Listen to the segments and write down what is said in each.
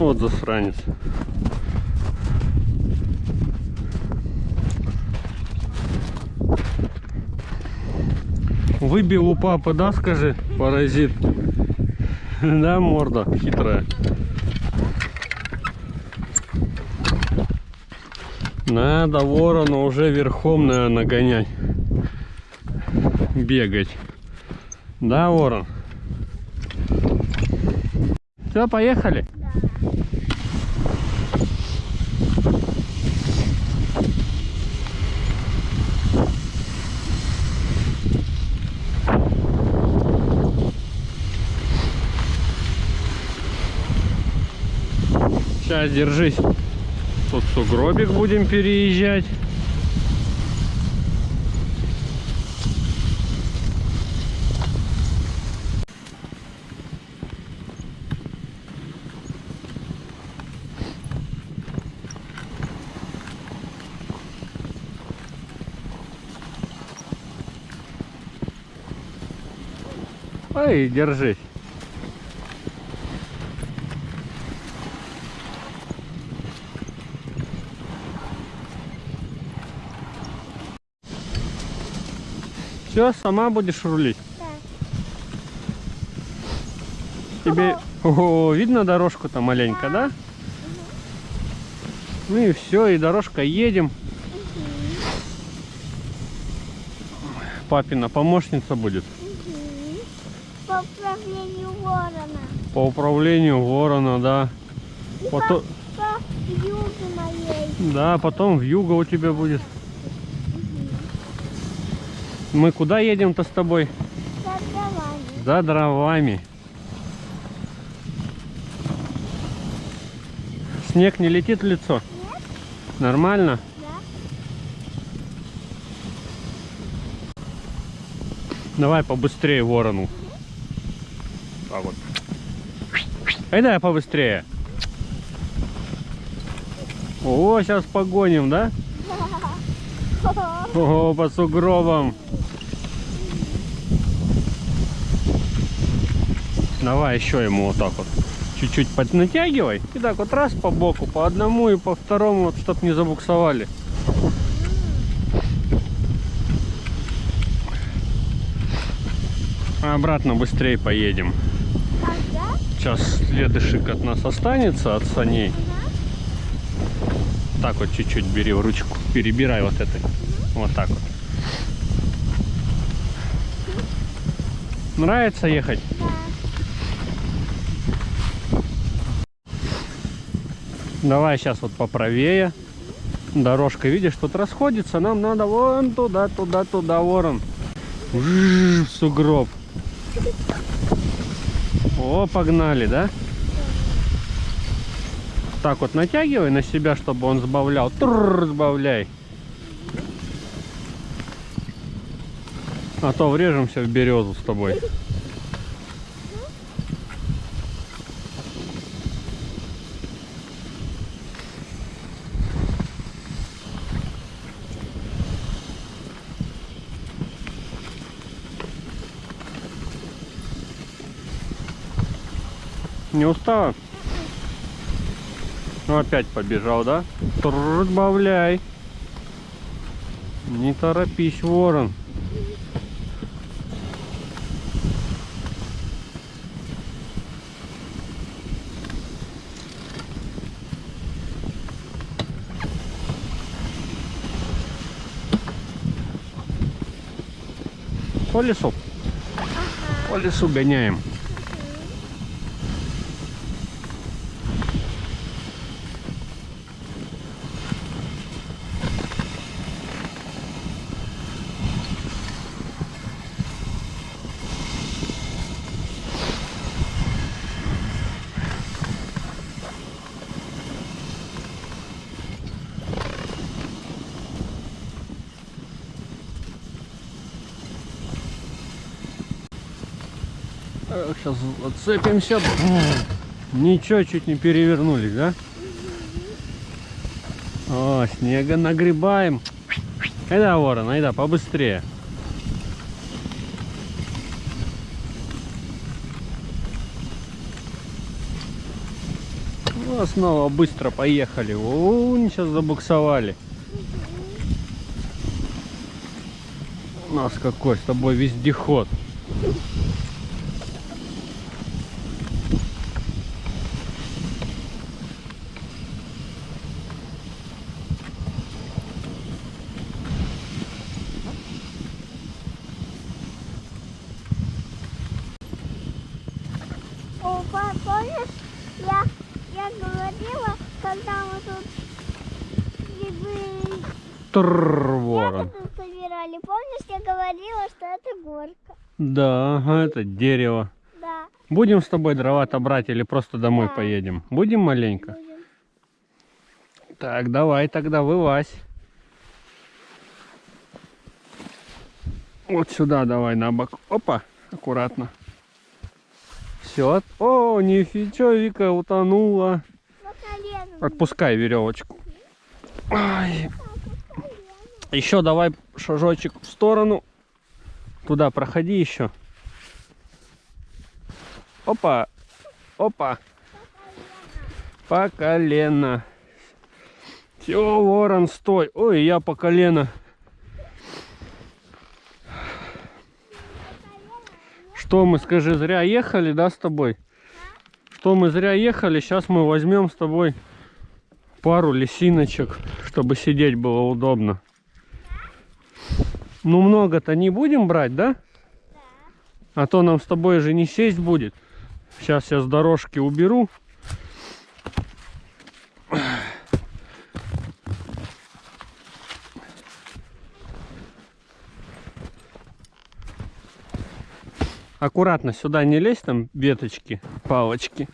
Вот засранец. Выбил у папы, да, скажи, паразит? Да, морда хитрая. Надо ворона уже верхом, наверное, нагонять. Бегать. Да, ворон? Все, поехали. Сейчас, держись. Тут сугробик будем переезжать. Ой, держись. Все, сама будешь рулить? Да. Тебе О, видно дорожку-то маленько, да? Ну и все, и дорожка едем. Папина помощница будет Мгм. По управлению ворона. по управлению ворона, да. И Потом, по, по юге моей. да, потом в юго у тебя будет. Мы куда едем-то с тобой? За дровами. За дровами. Снег не летит в лицо? Нет? Нормально? Да. Давай побыстрее ворону. А вот. Ай да побыстрее. О, сейчас погоним, да? О, по сугробам. Давай еще ему вот так вот. Чуть-чуть поднатягивай. И так вот раз по боку, по одному и по второму, вот, чтоб не забуксовали. А обратно быстрее поедем. Сейчас следышик от нас останется, от саней. Так вот чуть-чуть бери в ручку. Перебирай вот этой. Вот так вот. Нравится ехать? Давай сейчас вот поправее. Дорожка, видишь, тут расходится. Нам надо вон туда, туда, туда, ворон. Жжж, сугроб. О, погнали, да? Так вот натягивай на себя, чтобы он сбавлял. Тррр, сбавляй. А то врежемся в березу с тобой. Не устала? Ну опять побежал, да? Тррр, Сбавляй. Не торопись, ворон. По лесу. По лесу гоняем. Сейчас отцепимся. Ничего, чуть не перевернулись, да? О, снега нагребаем. Айда, ворон, айда, побыстрее. Ну, снова быстро поехали. О, сейчас забуксовали. У нас какой с тобой вездеход. О, па- помнишь, я, я говорила, когда мы тут грибы Трррр, ворон. собирали, помнишь, я говорила, что это горка. Да, это дерево. Да, Будем с тобой дрова-то брать или просто домой Да. поедем? Будем маленько? будем. Так, давай тогда вылазь. Вот сюда давай на бок. Опа, аккуратно. Все. О, нифига, Вика утонула. Отпускай веревочку. Ай. Еще давай шажочек в сторону. Туда проходи еще. Опа. Опа. По колено. Все, ворон, стой. Ой, я по колено. Что мы, скажи, зря ехали, да, с тобой? Что мы зря ехали, сейчас мы возьмем с тобой пару лисиночек, чтобы сидеть было удобно. Ну, много-то не будем брать, да? А то нам с тобой же не сесть будет. Сейчас я с дорожки уберу. Аккуратно сюда не лезь, там веточки, палочки.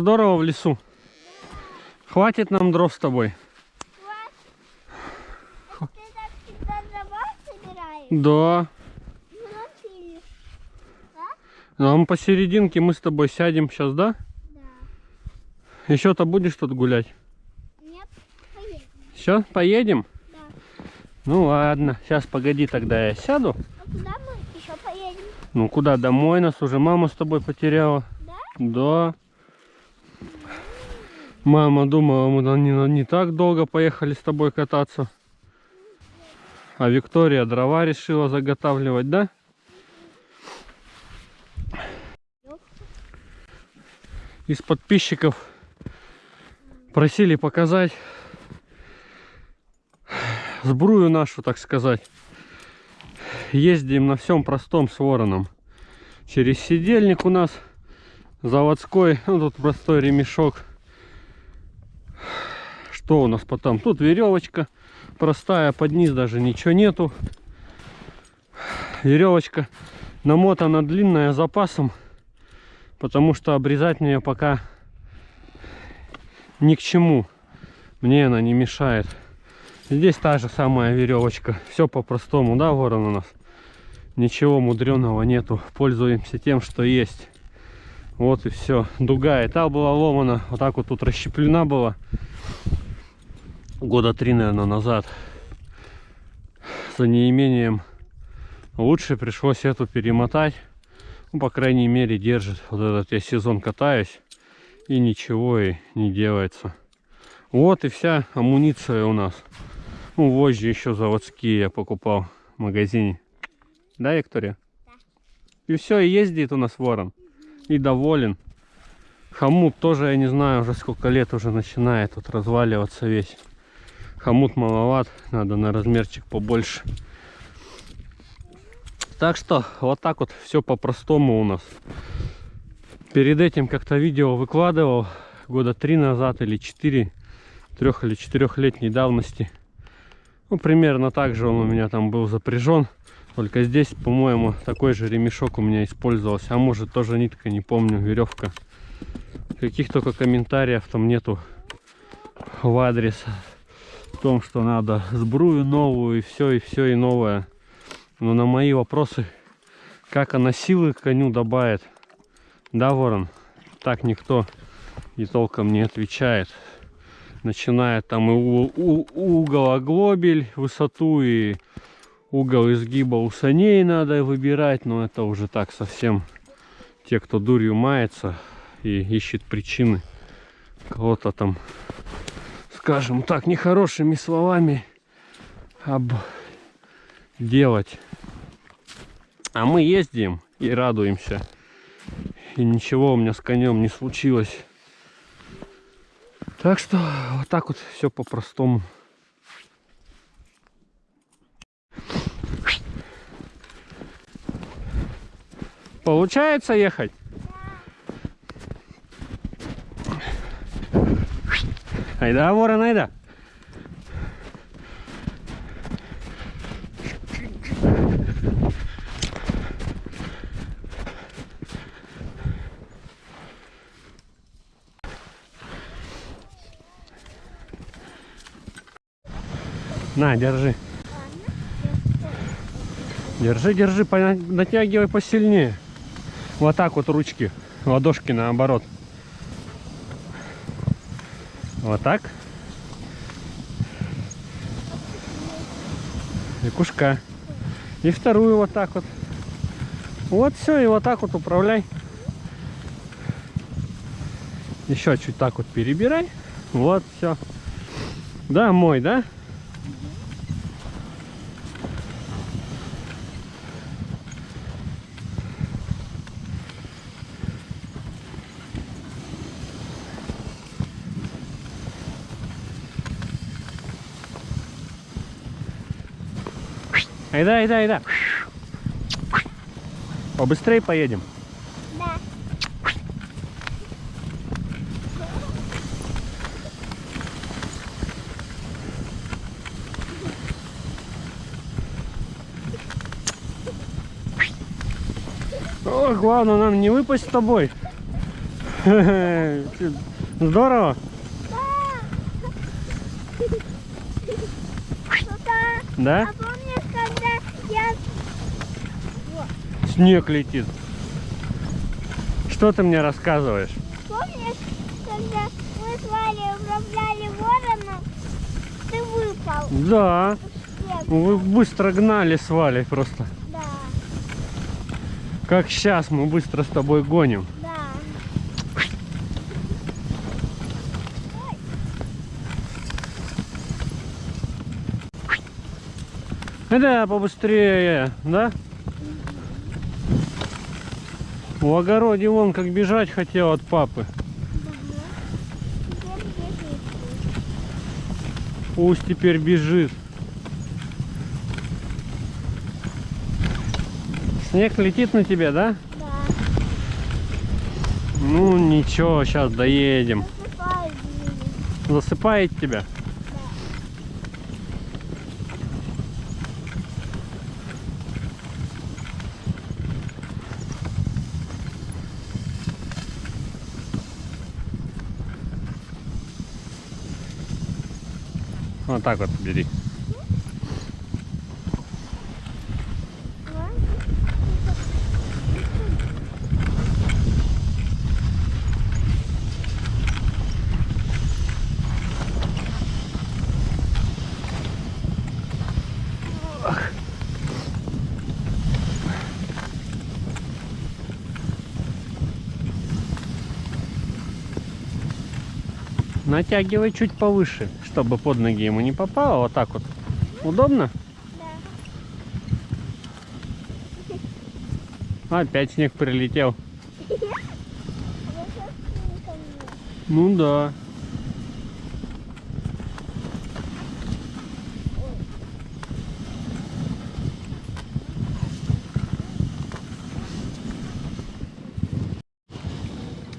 Здорово в лесу. Хватит нам дров с тобой. Ты так всегда дрова собираешь? Да. Ну, научились. Нам посерединке мы с тобой сядем сейчас, да? Да. Еще-то будешь тут гулять? Нет, поедем. Все, поедем? Да. Ну ладно, сейчас погоди, тогда я сяду. А куда мы еще поедем? Ну куда, домой нас уже мама с тобой потеряла. Да? Да. Мама думала, мы не, не так долго поехали с тобой кататься. А Виктория дрова решила заготавливать, да? Из подписчиков просили показать сбрую нашу, так сказать. Ездим на всем простом с вороном. Через сидельник у нас заводской, ну тут простой ремешок. Что у нас потом? Тут веревочка простая, под низ даже ничего нету. Веревочка намотана длинная запасом, потому что обрезать мне пока ни к чему. Мне она не мешает. Здесь та же самая веревочка. Все по-простому, да, ворон у нас? Ничего мудреного нету. Пользуемся тем, что есть. Вот и все. Дуга и та была ломана. Вот так вот тут расщеплена была. Года три, наверное, назад. За неимением лучше пришлось эту перемотать. Ну, по крайней мере, держит. Вот этот я сезон катаюсь. И ничего и не делается. Вот и вся амуниция у нас. Ну, вожжи еще заводские я покупал в магазине. Да, Виктория? И все, и ездит у нас ворон. И доволен. Хомут тоже, я не знаю, уже сколько лет уже начинает тут разваливаться весь. Хомут маловат, надо на размерчик побольше. Так что, вот так вот все по-простому у нас. Перед этим как-то видео выкладывал года три назад или четыре, трех или четырехлетней давности. Ну, примерно так же он у меня там был запряжен. Только здесь, по-моему, такой же ремешок у меня использовался. А может тоже нитка, не помню, веревка. Каких только комментариев там нету в адрес. В том, что надо сбрую новую и все, и все, и новое. Но на мои вопросы, как она силы коню добавит, да, ворон, так никто и толком не отвечает. Начиная там и угол оглобель, высоту и угол изгиба у саней надо выбирать, но это уже так совсем те, кто дурью мается и ищет причины кого-то там, скажем так, нехорошими словами обделать. А мы ездим и радуемся. И ничего у меня с конем не случилось. Так что вот так вот все по-простому. Получается ехать? Айда, ворон, айда. На, держи. Держи, держи, натягивай посильнее. Вот так вот ручки, ладошки наоборот. Вот так. И кушка. И вторую вот так вот. Вот все, и вот так вот управляй. Еще чуть так вот перебирай. Вот, все. Да, мой, да? Айда, айда, айда. Побыстрее поедем. Да. О, главное нам не выпасть с тобой. Здорово. Да? А помнишь, когда я... Снег летит. Что ты мне рассказываешь? Помнишь, когда мы с Валей управляли вороном, ты выпал Да. Вы быстро гнали с Валей просто. Да, Как сейчас мы быстро с тобой гоним. Да. Побыстрее, да? В огороде вон как бежать хотел от папы. Пусть теперь бежит. Снег летит на тебя, да? Да. Ну ничего, сейчас доедем. Засыпает. Засыпает тебя? Вот так вот бери. Натягивай чуть повыше, чтобы под ноги ему не попало. Вот так вот. Удобно? Да. Опять снег прилетел. А ко мне. Ну да.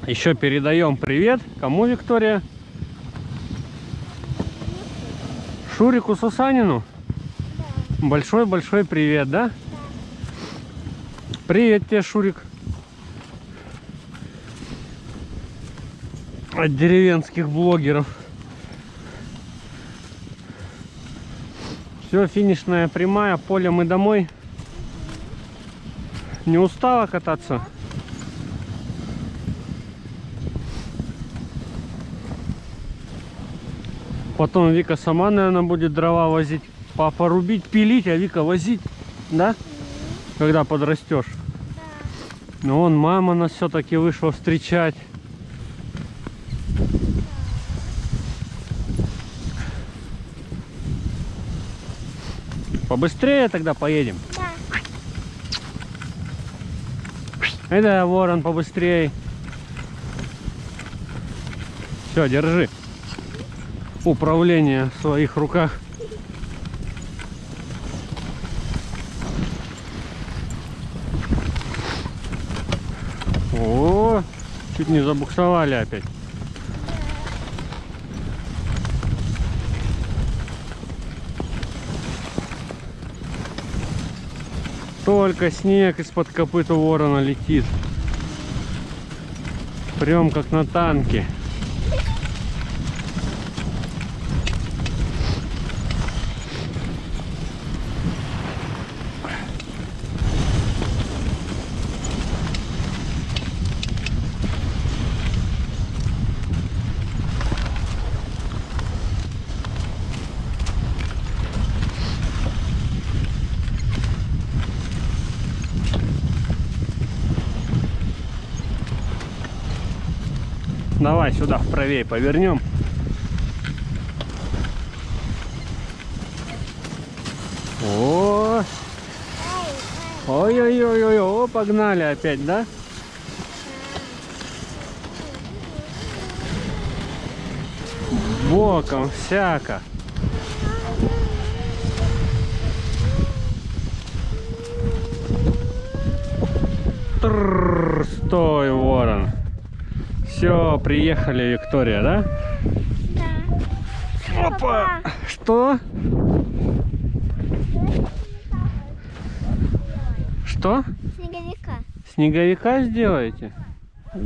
Еще передаем привет. Кому, Виктория? Шурику Сусанину. Да. Большой-большой привет, да? Да. Привет тебе, Шурик. От деревенских блогеров. Все, финишная прямая, полем и домой. Не устала кататься? Потом Вика сама, наверное, будет дрова возить. Папа рубить, пилить, а Вика возить. Да? Когда подрастешь. Но он, мама нас все-таки вышла встречать. Побыстрее тогда поедем. Да. Да, ворон, побыстрее. Все, держи. Управление в своих руках. О, чуть не забуксовали опять. Только снег из-под копыта ворона летит. Прям как на танке. Давай сюда вправее повернем. О, ой-ой-ой-ой, о, погнали опять, да? Боком всяко. Трррр, стой, ворон. Все, приехали, Виктория, да? Да. Опа! Что? Что? Снеговика. Снеговика сделаете? А,